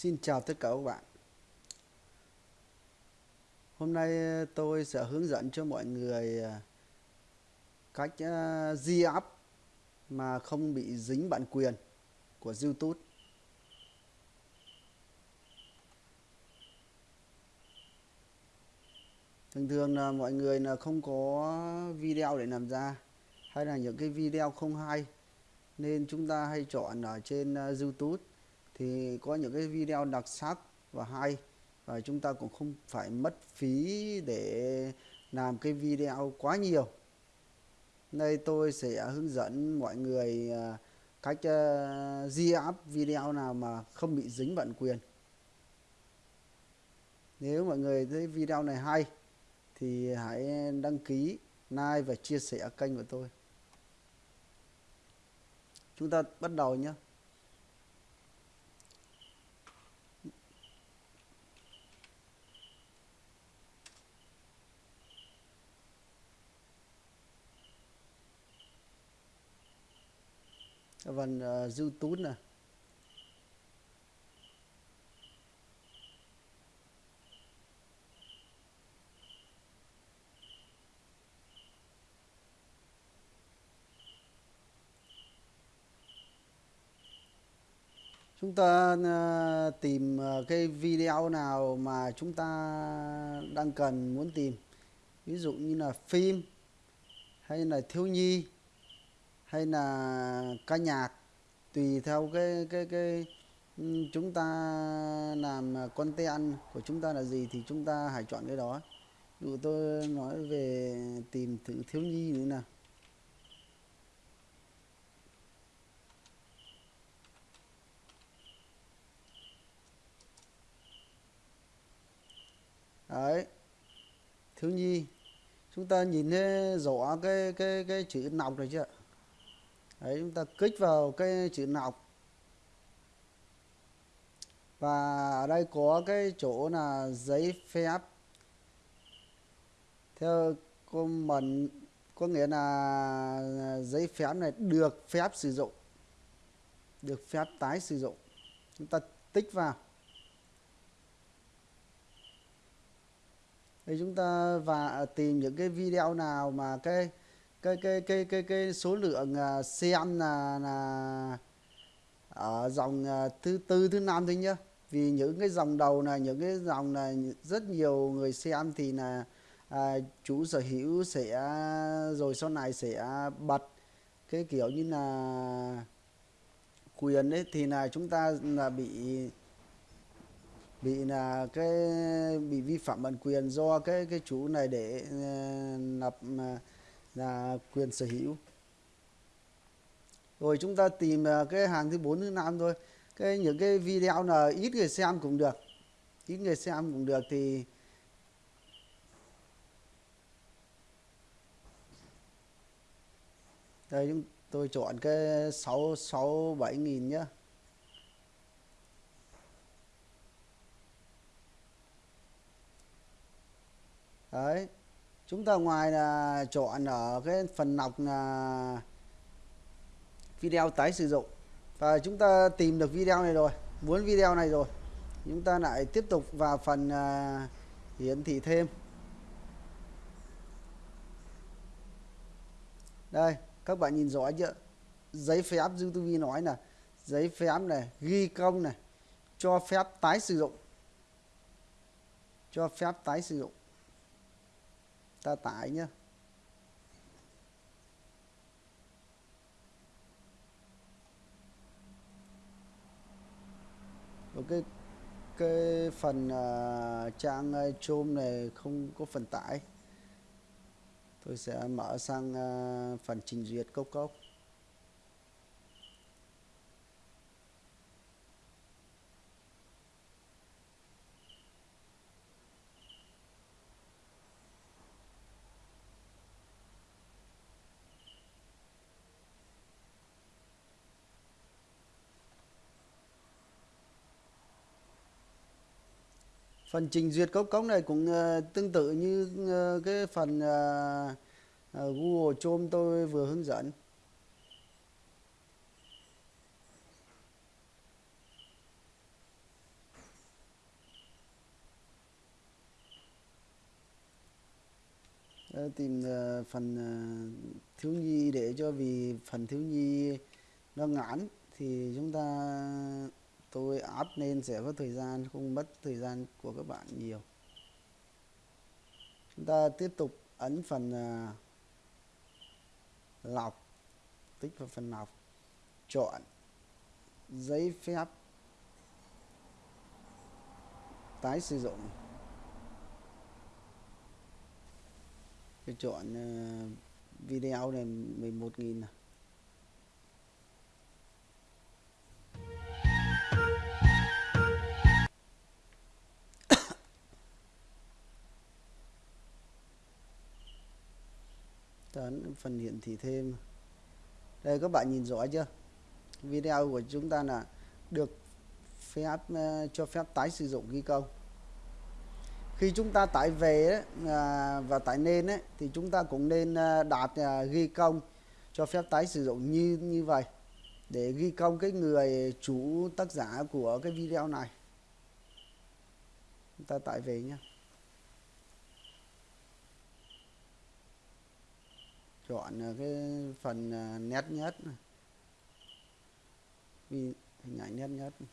Xin chào tất cả các bạn. Hôm nay ờ, tôi sẽ hướng dẫn cho mọi người ờ, cách ờ, di up mà không bị dính bản quyền của YouTube. Thường thường là mọi người là không có video để làm ra, hay là những cái video không hay, nên chúng ta hay chọn ở trên YouTube thì có những cái video đặc sắc và hay và chúng ta cũng không phải mất phí để làm cái video quá nhiều. Đây tôi sẽ hướng dẫn mọi người à, cách uh, di up video nào mà không bị dính bản quyền. Nếu mọi người thấy video này hay thì hãy đăng ký like và chia sẻ kênh của tôi. Chúng ta bắt đầu nhé phần uh, ờ, tún này chúng ta uh, tìm uh, cái video nào mà chúng ta đang cần muốn tìm? Ví dụ như là phim hay là thiếu nhi hay là ca nhạc, tùy theo cái cái cái ừ, chúng ta làm content của chúng ta là gì thì chúng ta hãy chọn cái đó. Dụ tôi nói về tìm thử thiếu nhi nữa nào. Đấy, thiếu nhi, chúng ta nhìn thấy rõ cái cái cái chữ nọc này chưa đấy, chúng ta kích vào cái chữ nọc. Và ở đây có cái chỗ là giấy phép. Theo comment, có nghĩa là giấy phép này được phép sử dụng, được phép tái sử dụng. Chúng ta tích vào. Thì chúng ta và tìm những cái video nào mà cái cái cái cái cái cái số lượng à, xem à, là là ở dòng à, thứ tư thứ năm thôi nhá. Vì những cái dòng đầu này những cái dòng này rất nhiều người xem thì là à, chủ sở hữu sẽ rồi sau này sẽ bật. Cái kiểu như là quyền ấy thì là chúng ta là bị bị là cái bị vi phạm bản quyền do cái cái chủ này để lập nạp uh, là quyền sở hữu. Rồi chúng ta tìm à, cái hàng thứ bốn, thứ năm thôi. Cái những cái video là ít người xem cũng được, ít người xem cũng được thì đây, chúng tôi chọn cái sáu sáu, bảy nghìn nhá. Đấy chúng ta ngoài là chọn ở cái phần nọc là video tái sử dụng. Và chúng ta tìm được video này rồi, muốn video này rồi. Chúng ta lại tiếp tục vào phần à, hiển thị thêm. Đây, các bạn nhìn rõ chưa? Giấy phép YouTube nói là giấy phép này, ghi công này, cho phép tái sử dụng. Cho phép tái sử dụng ta tải nhé Và cái cái phần uh, trang à, chôm này không có phần tải. Tôi sẽ mở sang uh, phần trình duyệt cốc cốc. phần trình duyệt cốc cống này cũng ờ, tương tự như ờ, cái phần ờ, Google Chrome tôi vừa hướng dẫn. Tìm phần thiếu nhi để cho vì phần thiếu nhi nó ngắn thì chúng ta tôi áp lên sẽ có thời gian không mất thời gian của các bạn nhiều chúng ta tiếp tục ấn phần uh, lọc tích vào phần lọc chọn giấy phép tái sử dụng tôi chọn uh, video này 11.000 này. Ấn phần hiển thị thêm. Đây các bạn nhìn rõ chưa? Video của chúng ta là được phép ờ, cho phép tái sử dụng ghi công khi chúng ta tải về à, và tải lên ấy, thì chúng ta cũng nên ờ, đạt ờ, ghi công cho phép tái sử dụng như như vậy để ghi công cái người chủ tác giả của cái video này. Chúng ta tải về nhé chọn ờ, cái phần ờ, nét nhất. Vì hình ảnh nét nhất này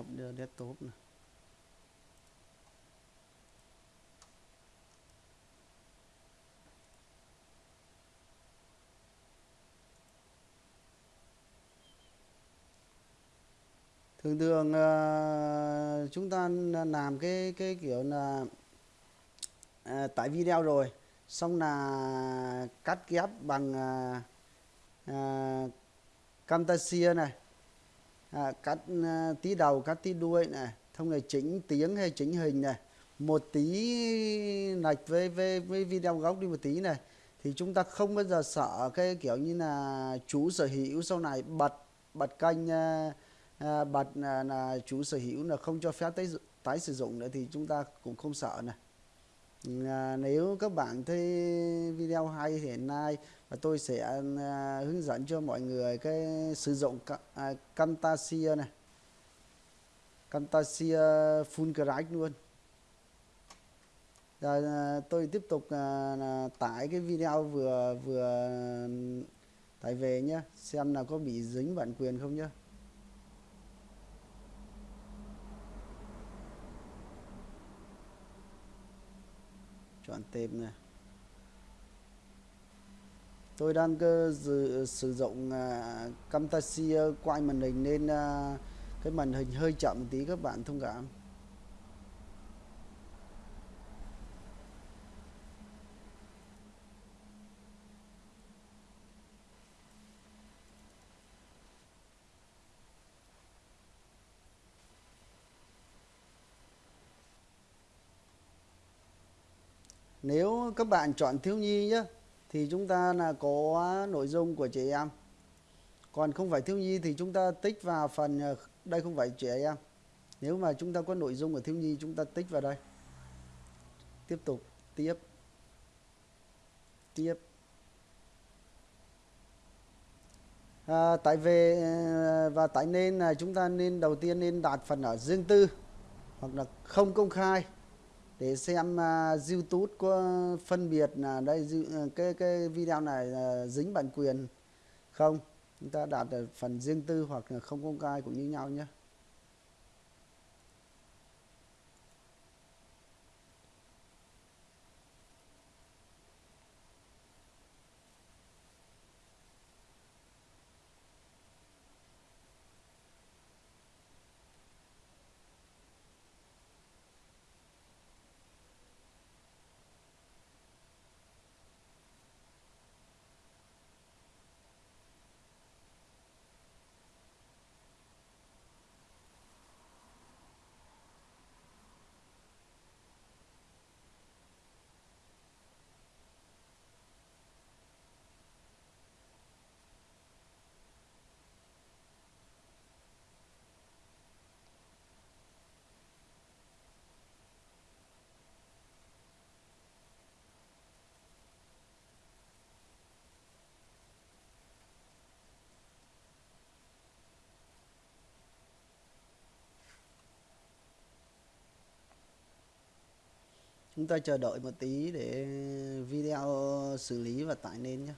họp desktop này thường thường ờ, chúng ta làm cái cái kiểu là tại tải video rồi xong là cắt ghép bằng uh, Camtasia này à, cắt à, tí đầu cắt tí đuôi này. Thông là chỉnh tiếng hay chỉnh hình này. Một tí lệch với, với với video góc đi một tí này. Thì chúng ta không bao giờ sợ cái kiểu như là chủ sở hữu sau này bật bật kênh à, à, bật à, là, là chủ sở hữu là không cho phép tái, tái sử dụng nữa thì chúng ta cũng không sợ này à, nếu các bạn thấy video hay thì hiện nay và tôi sẽ à, hướng dẫn cho mọi người cái sử dụng à, Camtasia này. Camtasia full crack luôn. Rồi à, tôi tiếp tục tải cái video vừa vừa, tải về nhé xem là có bị dính bản quyền không nhé chọn tên này tôi đang cơ dự, sử dụng uh, Camtasia quay màn hình nên uh, cái màn hình hơi chậm một tí các bạn thông cảm. Nếu các bạn chọn thiếu nhi nhé thì chúng ta là có nội dung của trẻ em. Còn không phải thiếu nhi thì chúng ta tích vào phần ờ, đây không phải trẻ em. Nếu mà chúng ta có nội dung của thiếu nhi chúng ta tích vào đây. Tiếp tục tiếp. Tiếp. À, tại về ờ, và tại nên là chúng ta nên đầu tiên nên đặt phần ở riêng tư hoặc là không công khai để xem uh, YouTube có phân biệt là đây uh, cái cái video này là dính bản quyền không? Chúng ta đạt được phần riêng tư hoặc là không công khai cũng như nhau nhé. Chúng ta chờ đợi một tí để video xử lý và tải lên nhé.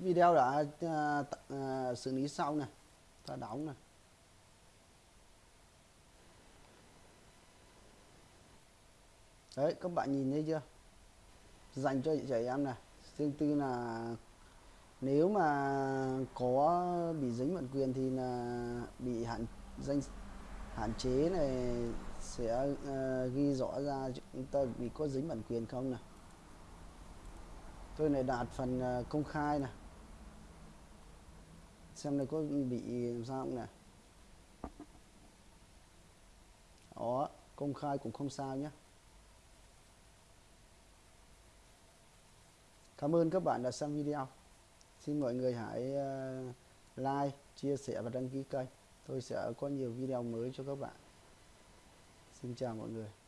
Video đã uh, uh, xử lý xong này ta đóng này đấy các bạn nhìn thấy chưa? Dành cho trẻ em này riêng tư là nếu mà có bị dính bản quyền thì là bị hạn danh hạn chế này sẽ uh, ghi rõ ra chúng ta bị có dính bản quyền không này tôi này đạt phần uh, công khai này xem này có bị làm sao không nè? Đó, công khai cũng không sao nhé cảm ơn các bạn đã xem video. Xin mọi người hãy ờ, like, chia sẻ và đăng ký kênh. Tôi sẽ có nhiều video mới cho các bạn. Xin chào mọi người.